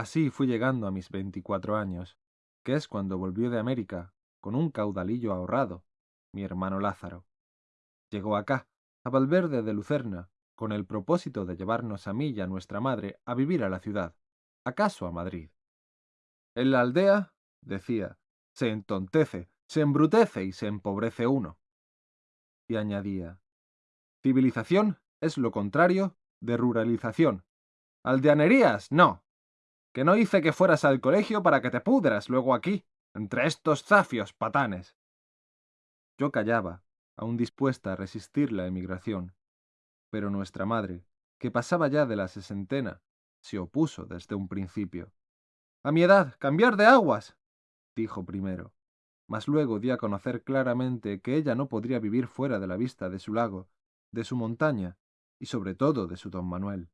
Así fui llegando a mis veinticuatro años, que es cuando volvió de América, con un caudalillo ahorrado, mi hermano Lázaro. Llegó acá, a Valverde de Lucerna, con el propósito de llevarnos a mí y a nuestra madre a vivir a la ciudad, acaso a Madrid. En la aldea, decía, se entontece, se embrutece y se empobrece uno. Y añadía, civilización es lo contrario de ruralización. Aldeanerías, no. Que no hice que fueras al colegio para que te pudras luego aquí, entre estos zafios patanes. Yo callaba, aún dispuesta a resistir la emigración. Pero nuestra madre, que pasaba ya de la sesentena, se opuso desde un principio. A mi edad, cambiar de aguas, dijo primero, mas luego di a conocer claramente que ella no podría vivir fuera de la vista de su lago, de su montaña y sobre todo de su don Manuel.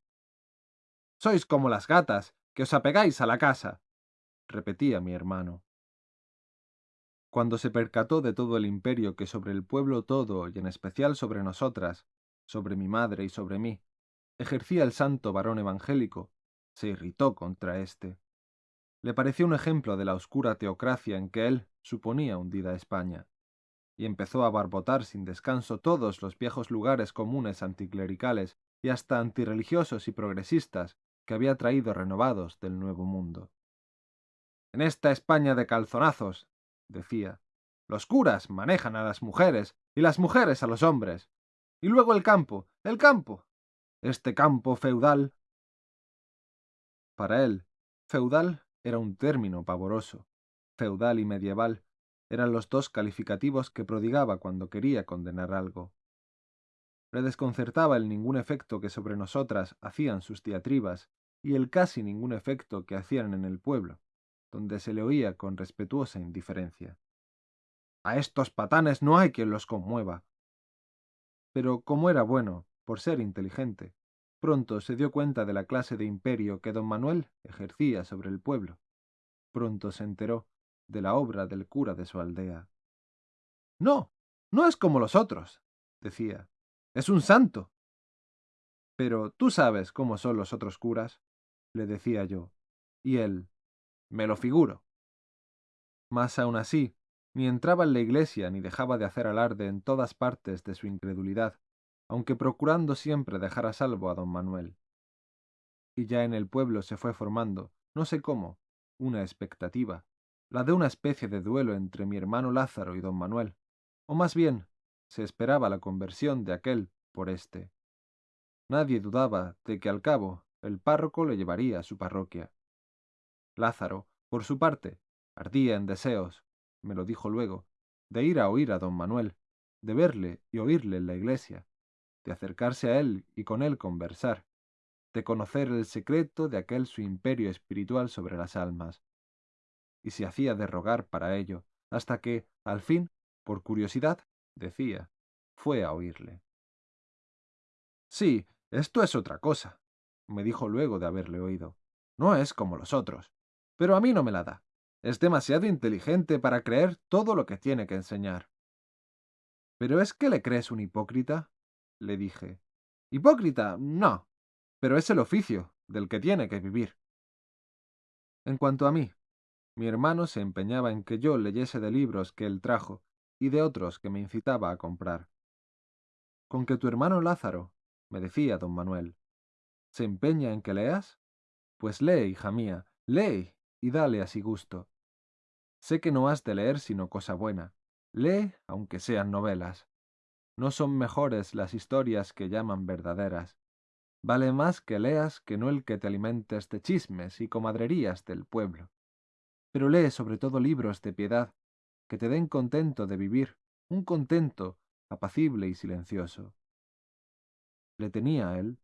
Sois como las gatas, que os apegáis a la casa, repetía mi hermano. Cuando se percató de todo el imperio que sobre el pueblo todo y en especial sobre nosotras, sobre mi madre y sobre mí, ejercía el santo varón evangélico, se irritó contra éste. Le pareció un ejemplo de la oscura teocracia en que él suponía hundida España, y empezó a barbotar sin descanso todos los viejos lugares comunes anticlericales y hasta antirreligiosos y progresistas que había traído renovados del Nuevo Mundo. En esta España de calzonazos, decía, los curas manejan a las mujeres y las mujeres a los hombres. Y luego el campo, el campo. Este campo feudal. Para él, feudal era un término pavoroso. Feudal y medieval eran los dos calificativos que prodigaba cuando quería condenar algo. Le desconcertaba el ningún efecto que sobre nosotras hacían sus diatribas y el casi ningún efecto que hacían en el pueblo, donde se le oía con respetuosa indiferencia. A estos patanes no hay quien los conmueva. Pero como era bueno, por ser inteligente, pronto se dio cuenta de la clase de imperio que don Manuel ejercía sobre el pueblo. Pronto se enteró de la obra del cura de su aldea. No, no es como los otros, decía. Es un santo. Pero tú sabes cómo son los otros curas, le decía yo. Y él, me lo figuro. Mas aún así, ni entraba en la iglesia ni dejaba de hacer alarde en todas partes de su incredulidad, aunque procurando siempre dejar a salvo a don Manuel. Y ya en el pueblo se fue formando, no sé cómo, una expectativa, la de una especie de duelo entre mi hermano Lázaro y don Manuel, o más bien, se esperaba la conversión de aquel por éste. Nadie dudaba de que al cabo el párroco le llevaría a su parroquia. Lázaro, por su parte, ardía en deseos, me lo dijo luego, de ir a oír a don Manuel, de verle y oírle en la iglesia, de acercarse a él y con él conversar, de conocer el secreto de aquel su imperio espiritual sobre las almas, y se hacía de rogar para ello, hasta que, al fin, por curiosidad, decía, fue a oírle. Sí, esto es otra cosa, me dijo luego de haberle oído. No es como los otros. Pero a mí no me la da. Es demasiado inteligente para creer todo lo que tiene que enseñar. ¿Pero es que le crees un hipócrita? le dije. Hipócrita, no. Pero es el oficio, del que tiene que vivir. En cuanto a mí, mi hermano se empeñaba en que yo leyese de libros que él trajo y de otros que me incitaba a comprar. Con que tu hermano Lázaro, me decía don Manuel, ¿se empeña en que leas? Pues lee, hija mía, lee y dale así gusto. Sé que no has de leer sino cosa buena. Lee, aunque sean novelas. No son mejores las historias que llaman verdaderas. Vale más que leas que no el que te alimentes de chismes y comadrerías del pueblo pero lee sobre todo libros de piedad que te den contento de vivir, un contento apacible y silencioso. Le tenía a él,